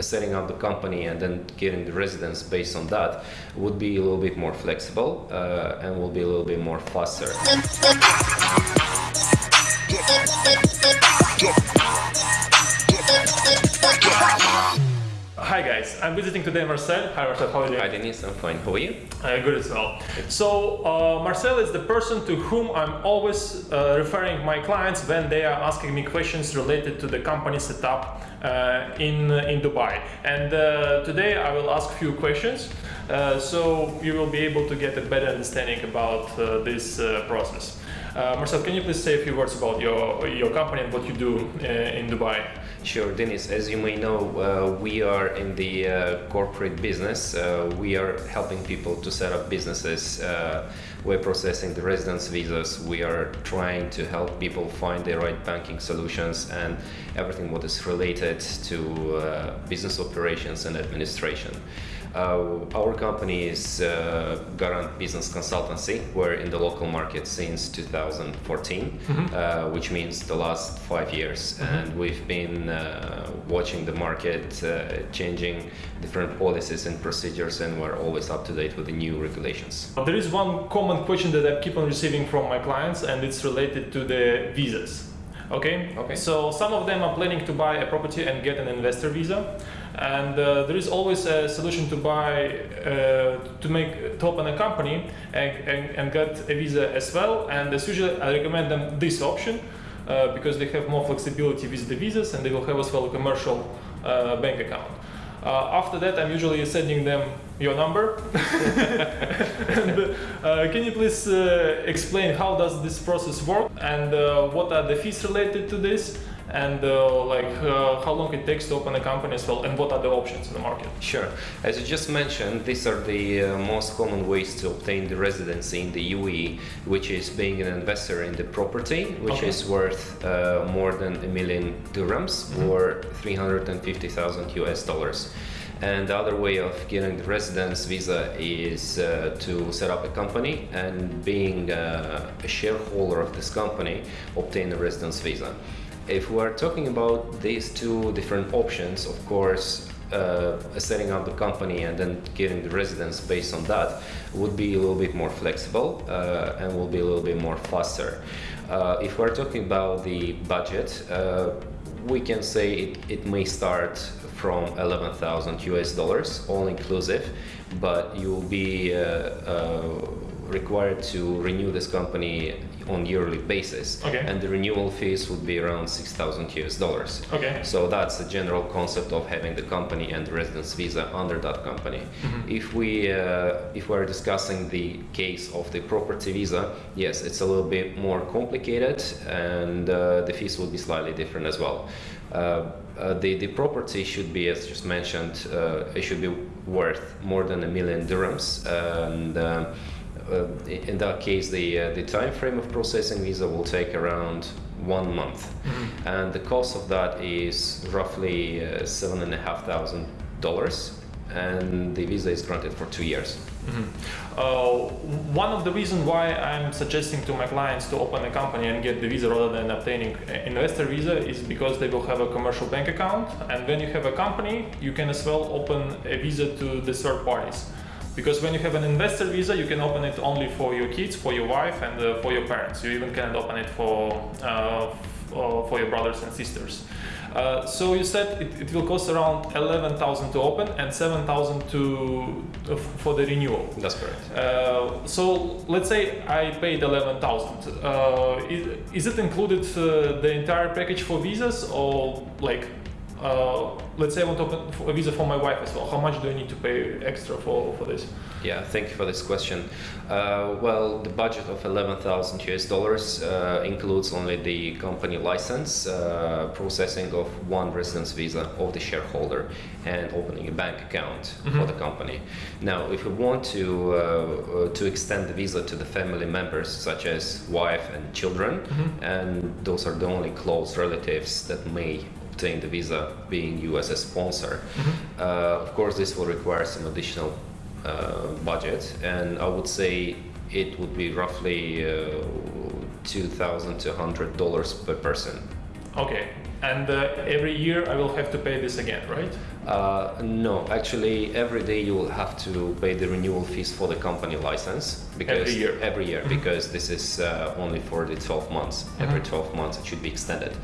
setting up the company and then getting the residence based on that would be a little bit more flexible uh, and will be a little bit more faster. Hi guys, I'm visiting today Marcel. Hi Marcel, how are you Hi? Denise, I'm fine. How are you? Uh, good as well. So uh, Marcel is the person to whom I'm always uh, referring my clients when they are asking me questions related to the company setup uh, in in Dubai. And uh, today I will ask a few questions, uh, so you will be able to get a better understanding about uh, this uh, process. Uh, Marcel, can you please say a few words about your your company and what you do uh, in Dubai? Sure, Dennis. As you may know, uh, we are in the uh, corporate business. Uh, we are helping people to set up businesses. Uh, we're processing the residence visas. We are trying to help people find the right banking solutions and everything what is related to uh, business operations and administration. Uh, our company is uh, Garant Business Consultancy. We're in the local market since 2014, uh, which means the last five years. And we've been uh, watching the market uh, changing different policies and procedures, and we're always up to date with the new regulations. There is one common question that I keep on receiving from my clients, and it's related to the visas. Okay. Okay. So some of them are planning to buy a property and get an investor visa, and uh, there is always a solution to buy uh, to make to open a company and, and, and get a visa as well. And as usually, I recommend them this option uh, because they have more flexibility with the visas, and they will have as well a commercial uh, bank account. Uh, after that, I'm usually sending them your number. and, uh, can you please explain how does this process work and what are the fees related to this and uh, like uh, how long it takes to open a company as well and what are the options in the market? Sure. As you just mentioned, these are the uh, most common ways to obtain the residency in the UAE, which is being an investor in the property, which Okay. is worth uh, more than a million dirhams or 350,000 US dollars. And the other way of getting the residence visa is uh, to set up a company and being uh, a shareholder of this company, obtain a residence visa. If we are talking about these two different options, of course, uh, setting up the company and then getting the residence based on that would be a little bit more flexible uh, and will be a little bit more faster. Uh, if we're talking about the budget, uh, we can say it, it may start from 11,000 US dollars, all inclusive, but you'll be uh, uh, required to renew this company on yearly basis. Okay. And the renewal fees would be around 6,000 US dollars. Okay. So that's the general concept of having the company and the residence visa under that company. If we uh, if we're discussing the case of the property visa, yes, it's a little bit more complicated, and uh, the fees will be slightly different as well. Uh, uh, the the property should be, as just mentioned, uh, it should be worth more than a million dirhams, and uh, in that case, the uh, the time frame of processing visa will take around one month, and the cost of that is roughly uh, seven and a half thousand dollars, and the visa is granted for two years. Uh, one of the reasons why I'm suggesting to my clients to open a company and get the visa rather than obtaining an investor visa is because they will have a commercial bank account. And when you have a company, you can as well open a visa to the third parties. Because when you have an investor visa, you can open it only for your kids, for your wife, and uh, for your parents. You even cannot open it for uh, uh, for your brothers and sisters. Uh, so you said it, it will cost around 11,000 to open and 7,000 to uh, for the renewal. That's correct. Uh, so let's say I paid 11,000. Uh, is, is it included uh, the entire package for visas or like uh, let's say I want to open a visa for my wife as well. How much do I need to pay extra for, for this? Yeah, thank you for this question. Uh, well, the budget of 11,000 US dollars uh, includes only the company license, uh, processing of one residence visa of the shareholder, and opening a bank account for the company. Now, if we want to uh, to extend the visa to the family members, such as wife and children, and those are the only close relatives that may obtain the visa, being you as a sponsor, uh, of course, this will require some additional uh, budget, and I would say it would be roughly uh, two thousand to hundred dollars per person. Okay, And uh, every year I will have to pay this again, right? Uh, no, actually, every day you will have to pay the renewal fees for the company license because Every year. every year because this is uh, only for the 12 months. Every 12 months it should be extended,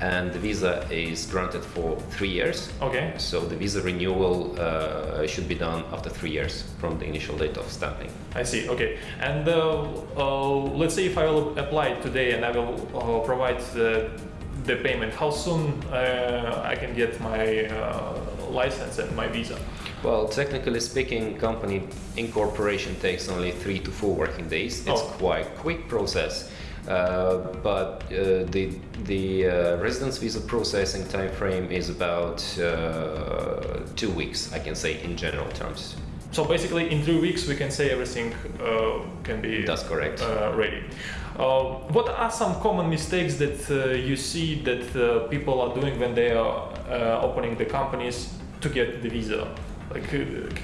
and the visa is granted for three years. Okay. So the visa renewal uh, should be done after three years from the initial date of stamping. I see. Okay. And uh, uh, let's say if I will apply today and I will uh, provide the, the payment, how soon uh, I can get my uh, license and my visa? Well, technically speaking, company incorporation takes only three to four working days. It's Oh. quite quick process. Uh, but uh, the the uh, residence visa processing time frame is about uh, two weeks, I can say in general terms. So basically, in three weeks, we can say everything uh, can be That's correct. uh, ready. Uh, what are some common mistakes that uh, you see that uh, people are doing when they are uh, opening the companies to get the visa? Like,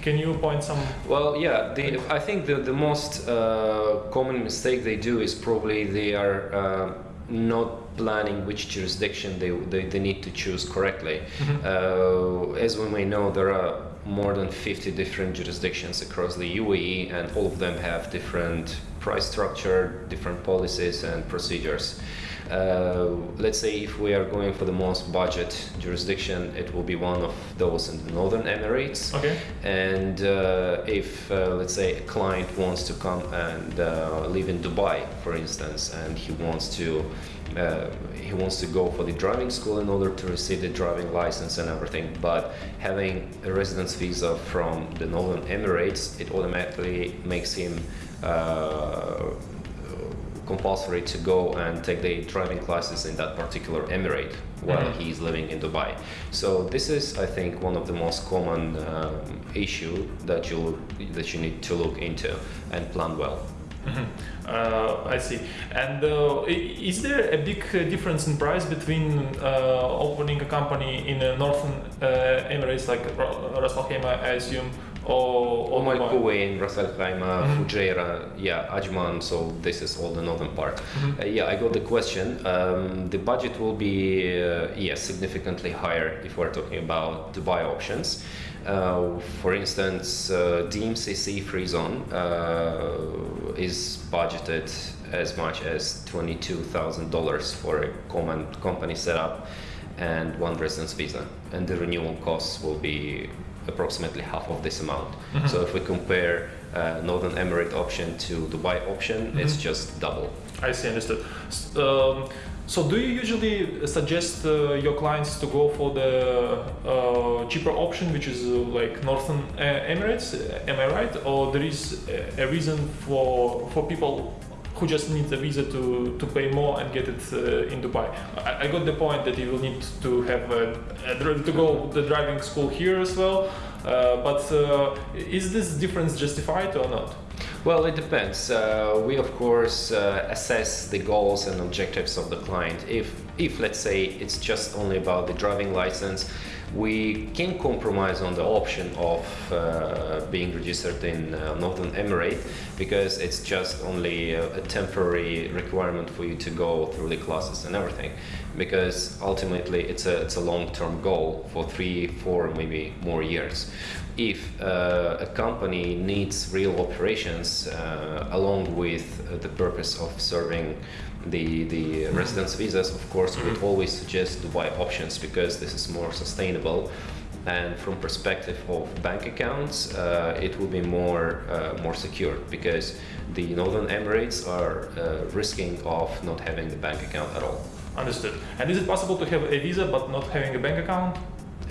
can you point some? Well, yeah, the, I think the, the most uh, common mistake they do is probably they are uh, not planning which jurisdiction they, they, they need to choose correctly. Uh, as we may know, there are more than 50 different jurisdictions across the UAE, and all of them have different price structure, different policies, and procedures. Uh, let's say if we are going for the most budget jurisdiction, it will be one of those in the Northern Emirates. Okay. And uh, if, uh, let's say, a client wants to come and uh, live in Dubai, for instance, and he wants to uh, he wants to go for the driving school in order to receive the driving license and everything, but having a residence visa from the Northern Emirates, it automatically makes him uh, compulsory to go and take the driving classes in that particular emirate while Mhm. he is living in Dubai. So this is, I think, one of the most common um, issue that you that you need to look into and plan well. Mhm. Uh, I see. And uh, is there a big uh, difference in price between uh, opening a company in the Northern uh, Emirates, like Ras Al Khaimah, I assume, or, or Umm Al Dubai? Ras Al Khaimah, Mhm. Fujairah, yeah, Ajman. So this is all the northern part. Mhm. Uh, yeah, I got the question. Um, the budget will be uh, yes significantly higher if we're talking about Dubai options. Uh, for instance, uh, DMCC free zone uh, is budgeted as much as twenty-two thousand dollars for a common company setup and one residence visa, and the renewal costs will be approximately half of this amount. Mhm. So if we compare uh, Northern Emirate option to Dubai option, it's Mhm. just double. I see, understood. S- Um, so, do you usually suggest uh, your clients to go for the uh, cheaper option, which is uh, like Northern uh, Emirates? uh, Am I right? Or there is a, a reason for for people who just needs a visa to, to pay more and get it uh, in Dubai? I, I got the point that you will need to have a, a, to go the driving school here as well. Uh, but uh, is this difference justified or not? Well, it depends. Uh, we of course uh, assess the goals and objectives of the client. If, if let's say it's just only about the driving license, we can compromise on the option of uh, being registered in uh, Northern Emirate because it's just only a, a temporary requirement for you to go through the classes and everything. Because ultimately, it's a it's a long-term goal for three, four, maybe more years. If uh, a company needs real operations uh, along with uh, the purpose of serving the the residence visas, of course, we would always suggest Dubai options because this is more sustainable. And from perspective of bank accounts, uh, it will be more uh, more secure because the Northern Emirates are uh, risking of not having the bank account at all. Understood. And is it possible to have a visa but not having a bank account?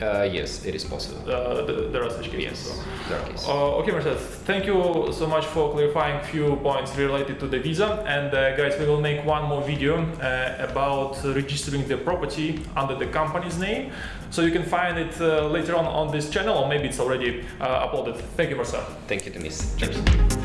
Uh, yes, it is possible. Uh, th- there are such cases. Yes, there are cases. Uh, okay, Marcel, thank you so much for clarifying few points related to the visa. And uh, guys, we will make one more video uh, about registering the property under the company's name. So you can find it uh, later on on this channel, or maybe it's already uh, uploaded. Thank you, Marcel. Thank you, Denis. Cheers.